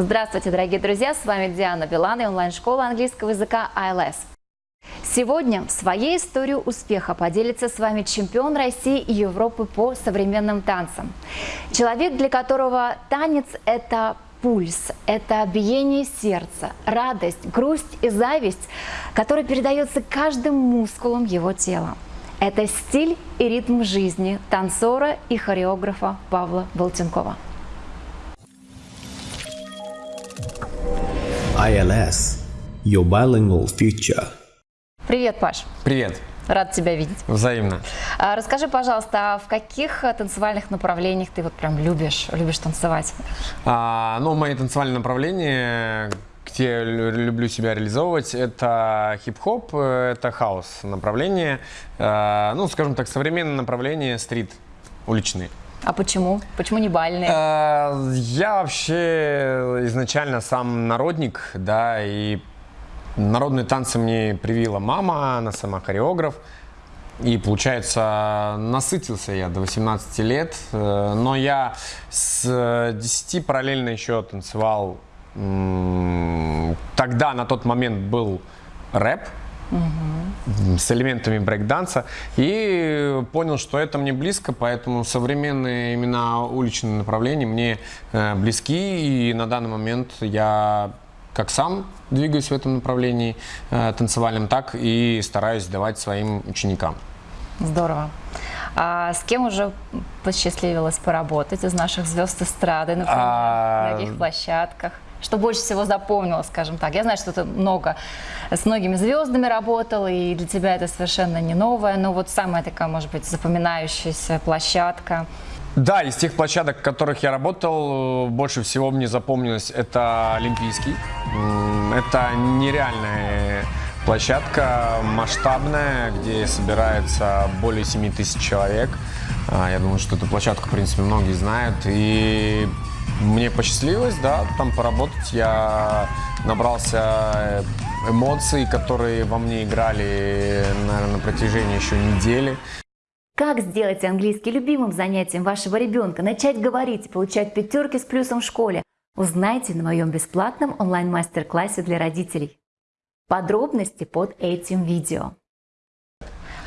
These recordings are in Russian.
Здравствуйте, дорогие друзья! С вами Диана Билан и онлайн-школа английского языка ILS. Сегодня своей историей успеха поделится с вами чемпион России и Европы по современным танцам. Человек, для которого танец – это пульс, это биение сердца, радость, грусть и зависть, которая передается каждым мускулом его тела. Это стиль и ритм жизни танцора и хореографа Павла Болтенкова. ILS, your bilingual future. Привет, Паш. Привет. Рад тебя видеть. Взаимно. А, расскажи, пожалуйста, а в каких танцевальных направлениях ты вот прям любишь, любишь танцевать? А, ну, мои танцевальные направления, где я люблю себя реализовывать, это хип-хоп, это хаос направление, а, ну, скажем так, современное направление стрит, уличные. А почему? Почему не бальные? А, я вообще изначально сам народник, да, и народные танцы мне привила мама, она сама хореограф. И, получается, насытился я до 18 лет, э, но я с 10 параллельно еще танцевал. Тогда, на тот момент, был рэп, угу. с элементами брейкданса. И понял, что это мне близко, поэтому современные именно уличные направления мне э, близки. И на данный момент я как сам двигаюсь в этом направлении э, танцевальном, так и стараюсь давать своим ученикам. Здорово. А с кем уже посчастливилось поработать из наших звезд эстрады, например, а... на каких площадках? Что больше всего запомнилось, скажем так? Я знаю, что ты много с многими звездами работал, и для тебя это совершенно не новое, но вот самая такая, может быть, запоминающаяся площадка. Да, из тех площадок, в которых я работал, больше всего мне запомнилось это Олимпийский. Это нереальная площадка, масштабная, где собирается более 7 тысяч человек. А, я думаю, что эту площадку, в принципе, многие знают. И мне посчастливилось, да, там поработать. Я набрался эмоций, которые во мне играли, наверное, на протяжении еще недели. Как сделать английский любимым занятием вашего ребенка, начать говорить и получать пятерки с плюсом в школе? Узнайте на моем бесплатном онлайн-мастер-классе для родителей. Подробности под этим видео.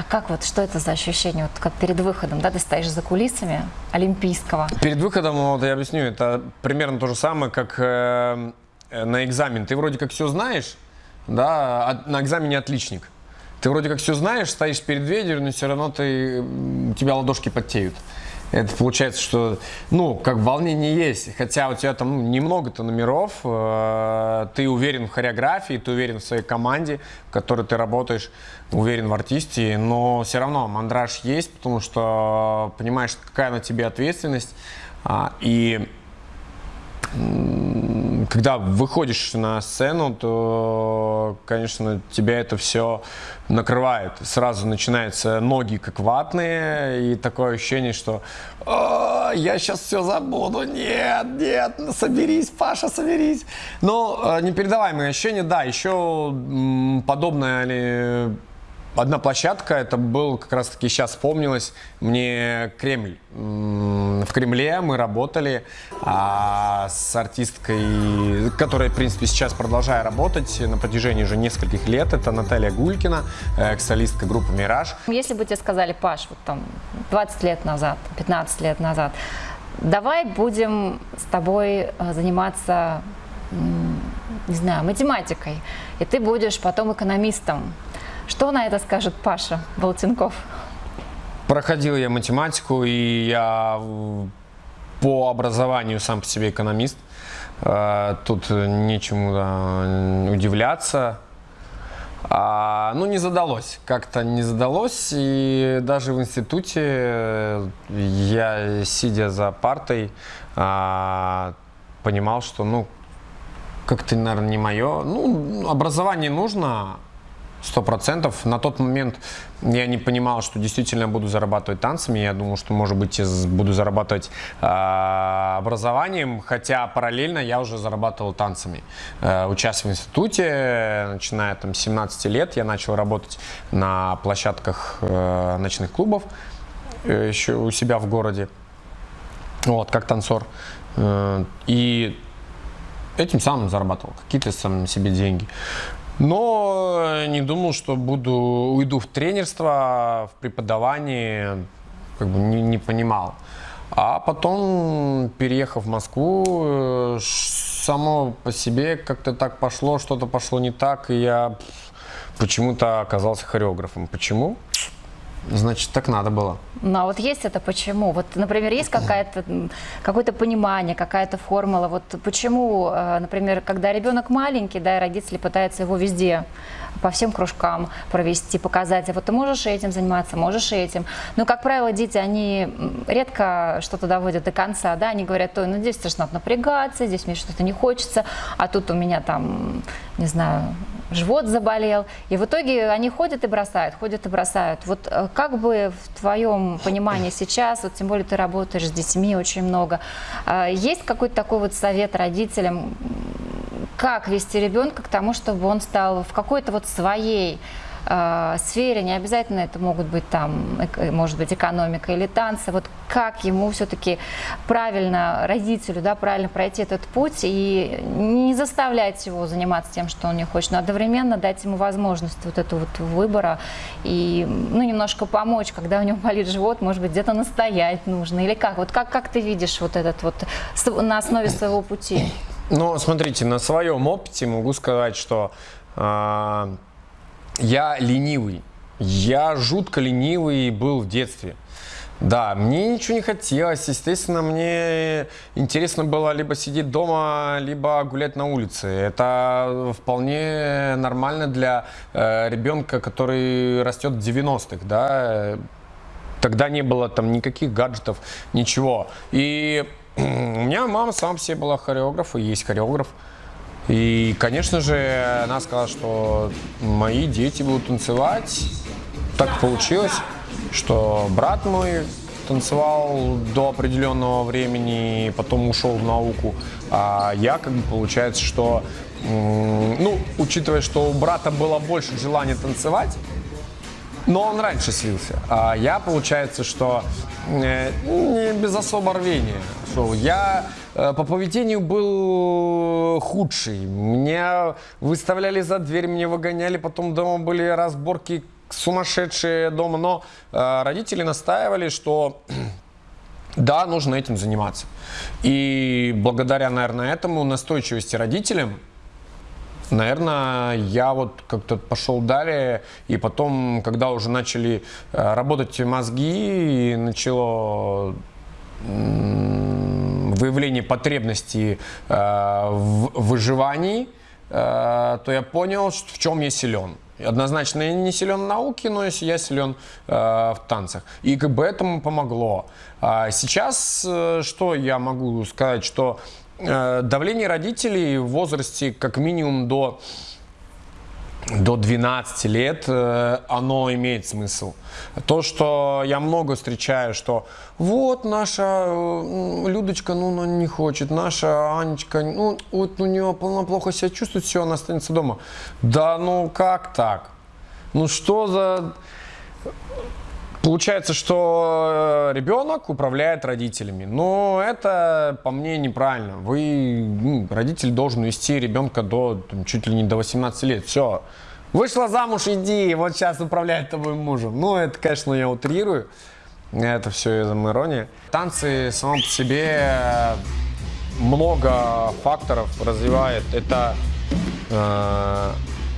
А как вот, что это за ощущение, вот как перед выходом, да, ты стоишь за кулисами Олимпийского? Перед выходом, вот я объясню, это примерно то же самое, как э, на экзамен. Ты вроде как все знаешь, да, а на экзамене отличник. Ты вроде как все знаешь, стоишь перед дверью, но все равно ты, у тебя ладошки подтеют. Это получается, что, ну, как волнение есть, хотя у тебя там ну, немного-то номеров, э, ты уверен в хореографии, ты уверен в своей команде, в которой ты работаешь, уверен в артисте, но все равно мандраж есть, потому что понимаешь, какая на тебе ответственность, э, и когда выходишь на сцену, то, конечно, тебя это все накрывает. Сразу начинаются ноги как ватные, и такое ощущение, что я сейчас все забуду, нет, нет, ну, соберись, Паша, соберись. Но э, непередаваемое ощущение, да, еще подобное ли Одна площадка, это был как раз таки сейчас вспомнилось мне Кремль. В Кремле мы работали а, с артисткой, которая, в принципе, сейчас продолжаю работать на протяжении уже нескольких лет. Это Наталья Гулькина, экс-солистка группы «Мираж». Если бы тебе сказали, Паш, вот там 20 лет назад, 15 лет назад, давай будем с тобой э, заниматься, не знаю, математикой, и ты будешь потом экономистом, что на это скажет Паша Болтенков? Проходил я математику, и я по образованию сам по себе экономист. Э, тут нечему удивляться. А, ну, не задалось. Как-то не задалось. И даже в институте я, сидя за партой, а, понимал, что, ну, как-то, наверное, не мое. Ну, образование нужно, Сто процентов. На тот момент я не понимал, что действительно буду зарабатывать танцами. Я думал, что, может быть, буду зарабатывать э, образованием, хотя параллельно я уже зарабатывал танцами. Э, участвуя в институте, начиная там, с 17 лет, я начал работать на площадках э, ночных клубов э, еще у себя в городе, вот, как танцор. Э, и этим самым зарабатывал какие-то сам себе деньги. Но не думал, что буду уйду в тренерство, в преподавание, как бы не, не понимал. А потом, переехав в Москву, э, само по себе как-то так пошло, что-то пошло не так, и я почему-то оказался хореографом. Почему? Значит, так надо было. Ну а вот есть это почему? Вот, например, есть какая-то, какое-то понимание, какая-то формула. Вот почему, э, например, когда ребенок маленький, да, и родители пытаются его везде по всем кружкам провести, показать, а вот ты можешь этим заниматься, можешь этим. Но, как правило, дети, они редко что-то доводят до конца, да, они говорят, ой, ну здесь надо напрягаться, здесь мне что-то не хочется, а тут у меня там, не знаю, живот заболел. И в итоге они ходят и бросают, ходят и бросают. Вот э, как бы в твоем понимании сейчас, вот тем более ты работаешь с детьми очень много, э, есть какой-то такой вот совет родителям, как вести ребенка к тому, чтобы он стал в какой-то вот своей э, сфере, не обязательно это могут быть там, эк- может быть, экономика или танцы, вот как ему все-таки правильно, родителю, да, правильно пройти этот путь и не заставлять его заниматься тем, что он не хочет, но одновременно дать ему возможность вот этого вот выбора и, ну, немножко помочь, когда у него болит живот, может быть, где-то настоять нужно, или как? Вот как, как ты видишь вот этот вот на основе своего пути? Ну, смотрите, на своем опыте могу сказать, что а, я ленивый. Я жутко ленивый был в детстве. Да, мне ничего не хотелось. Естественно, мне интересно было либо сидеть дома, либо гулять на улице. Это вполне нормально для э, ребенка, который растет в 90-х, да. Тогда не было там никаких гаджетов, ничего. И у меня мама сама себе была хореограф, и есть хореограф. И, конечно же, она сказала, что мои дети будут танцевать. Так получилось, что брат мой танцевал до определенного времени, потом ушел в науку. А я, как бы, получается, что, ну, учитывая, что у брата было больше желания танцевать, но он раньше слился. А я, получается, что э, не без особого рвения шел. Я э, по поведению был худший. Меня выставляли за дверь, меня выгоняли, потом дома были разборки сумасшедшие дома. Но э, родители настаивали, что да, нужно этим заниматься. И благодаря, наверное, этому настойчивости родителям, Наверное, я вот как-то пошел далее, и потом, когда уже начали э, работать мозги, и начало выявление потребностей э, в выживании, э, то я понял, в чем я силен. Однозначно я не силен в науке, но я силен в танцах. И как бы этому помогло. А сейчас что я могу сказать, что давление родителей в возрасте как минимум до до 12 лет э, оно имеет смысл. То, что я много встречаю, что вот наша э, Людочка, ну, она не хочет, наша Анечка, ну, вот у нее она плохо себя чувствует, все, она останется дома. Да ну как так? Ну что за... Получается, что э, ребенок управляет родителями. Но это, по мне, неправильно. Вы, ну, родитель должен вести ребенка до там, чуть ли не до 18 лет. Все. Вышла замуж, иди, вот сейчас управляет тобой мужем. Ну, это, конечно, я утрирую. Это все из ирония. Танцы само по себе э, много факторов развивает. Это э,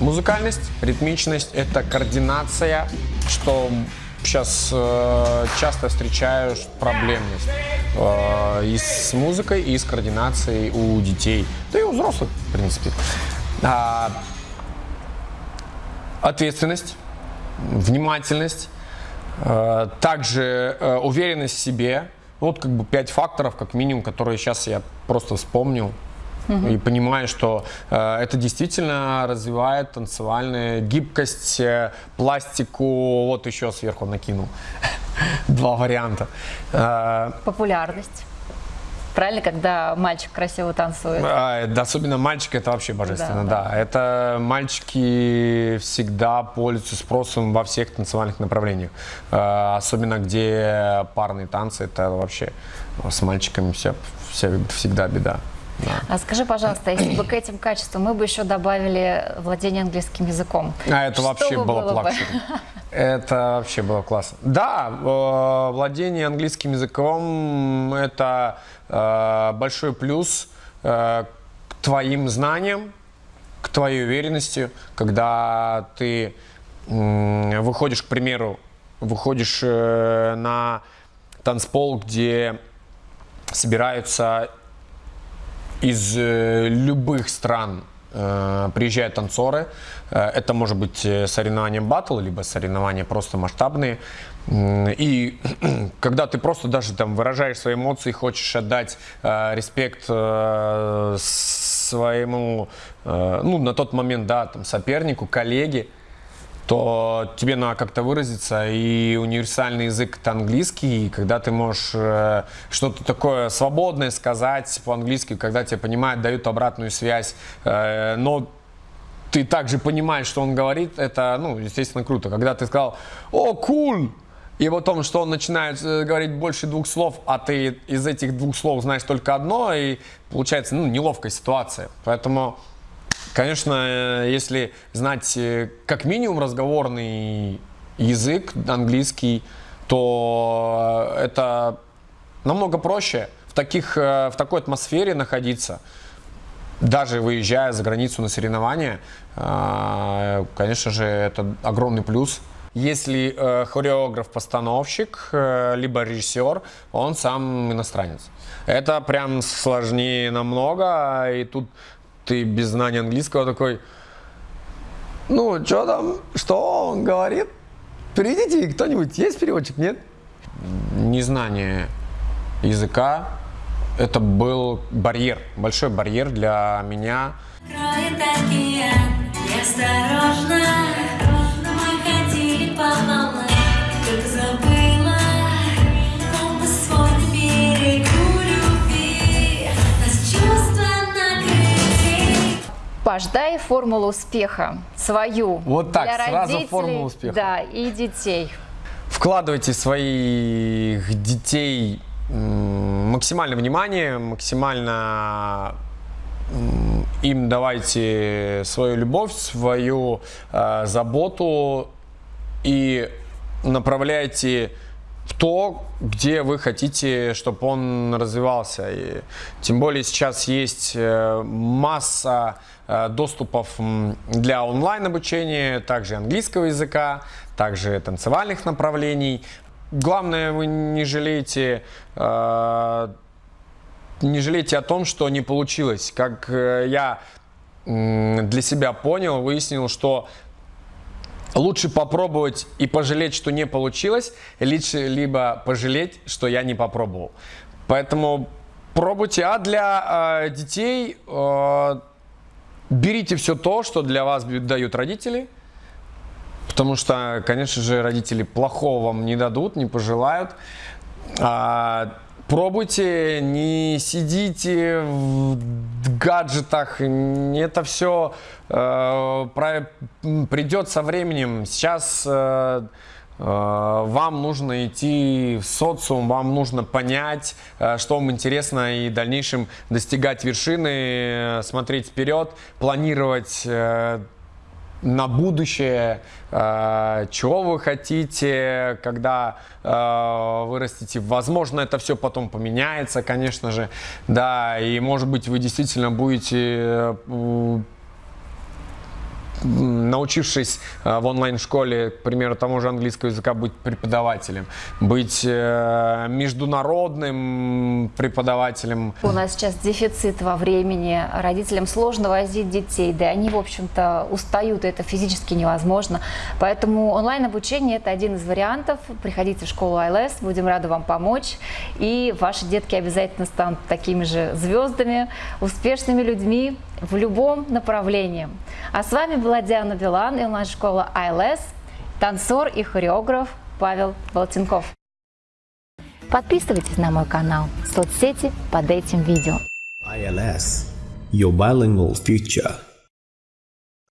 музыкальность, ритмичность, это координация, что сейчас э, часто встречаю проблемность э, и с музыкой, и с координацией у детей, да и у взрослых, в принципе. А, ответственность, внимательность, э, также э, уверенность в себе. Вот как бы пять факторов, как минимум, которые сейчас я просто вспомнил. И понимаю, что э, это действительно развивает танцевальную гибкость, э, пластику. Вот еще сверху накинул два варианта. Э, Популярность. Правильно, когда мальчик красиво танцует? А, да, особенно мальчики, это вообще божественно, Да, да, Это мальчики всегда пользуются спросом во всех танцевальных направлениях. А, Особенно где парные танцы, это вообще с мальчиками вся, вся- всегда беда. А скажи, пожалуйста, если бы к этим качествам мы бы еще добавили владение английским языком. А это что вообще бы было бы? Это вообще было классно. Да, э, владение английским языком – это э, большой плюс э, к твоим знаниям, к твоей уверенности, когда ты выходишь, к примеру, выходишь на танцпол, где собираются из э, любых стран э, приезжают танцоры. Э, это может быть соревнование батл, либо соревнования просто масштабные. И когда ты просто даже там выражаешь свои эмоции, хочешь отдать э, респект э, своему, э, ну, на тот момент, да, там, сопернику, коллеге, то тебе надо как-то выразиться, и универсальный язык это английский, и когда ты можешь э, что-то такое свободное сказать по-английски, когда тебя понимают, дают обратную связь, э, но ты также понимаешь, что он говорит, это, ну, естественно, круто. Когда ты сказал «О, кул!» И потом, что он начинает э, говорить больше двух слов, а ты из этих двух слов знаешь только одно, и получается, ну, неловкая ситуация. Поэтому Конечно, э, если знать э, как минимум разговорный язык английский, то э, это намного проще в, таких, в такой атмосфере находиться. Даже выезжая за границу на соревнования, конечно же, это огромный плюс. Если хореограф-постановщик, либо режиссер, он сам иностранец. Это прям сложнее намного, и тут ты без знания английского такой, ну, что там, что он говорит? Перейдите, кто-нибудь, есть переводчик, нет? Незнание языка, это был барьер, большой барьер для меня. Кроет океан, осторожно накрыли Паш, дай формулу успеха свою. Вот так, для сразу родителей, формулу успеха. Да, и детей. Вкладывайте своих детей м, максимальное внимание, максимально им давайте свою любовь, свою э, заботу и направляйте в то, где вы хотите, чтобы он развивался. И тем более сейчас есть э, масса э, доступов для онлайн-обучения, также английского языка, также танцевальных направлений. Главное, вы не жалеете э, не жалейте о том, что не получилось. Как я для себя понял, выяснил, что лучше попробовать и пожалеть, что не получилось, лучше либо пожалеть, что я не попробовал. Поэтому пробуйте. А для э, детей э, берите все то, что для вас дают родители. Потому что, конечно же, родители плохого вам не дадут, не пожелают. А, пробуйте, не сидите в гаджетах. Это все придет со временем. Сейчас э, э, вам нужно идти в социум, вам нужно понять, э, что вам интересно, и в дальнейшем достигать вершины, э, смотреть вперед, планировать э, на будущее, э, чего вы хотите, когда э, вырастете. Возможно, это все потом поменяется, конечно же, да, и может быть вы действительно будете э, научившись э, в онлайн-школе, к примеру, тому же английского языка, быть преподавателем, быть э, международным преподавателем, У нас сейчас дефицит во времени, родителям сложно возить детей, да они, в общем-то, устают, это физически невозможно. Поэтому онлайн-обучение – это один из вариантов. Приходите в школу ILS, будем рады вам помочь. И ваши детки обязательно станут такими же звездами, успешными людьми в любом направлении. А с вами была Диана Билан и онлайн-школа ILS, танцор и хореограф Павел Болтенков. Подписывайтесь на мой канал, соцсети под этим видео. ILS, your bilingual future.